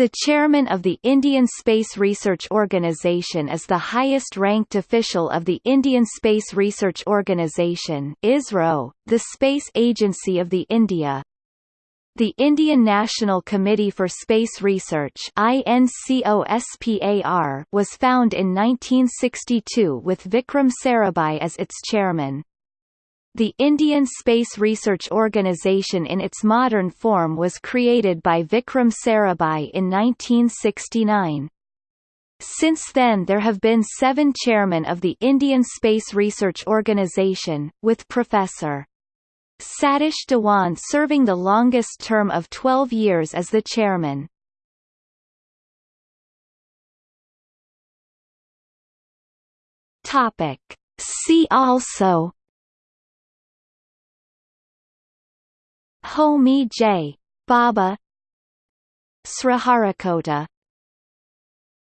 The chairman of the Indian Space Research Organisation is the highest-ranked official of the Indian Space Research Organisation (ISRO), the space agency of the India. The Indian National Committee for Space Research was found in 1962 with Vikram Sarabhai as its chairman. The Indian Space Research Organisation in its modern form was created by Vikram Sarabhai in 1969. Since then there have been seven chairmen of the Indian Space Research Organisation, with Professor. Satish Dhawan serving the longest term of 12 years as the chairman. See also Homi J. Bhabha Sriharikota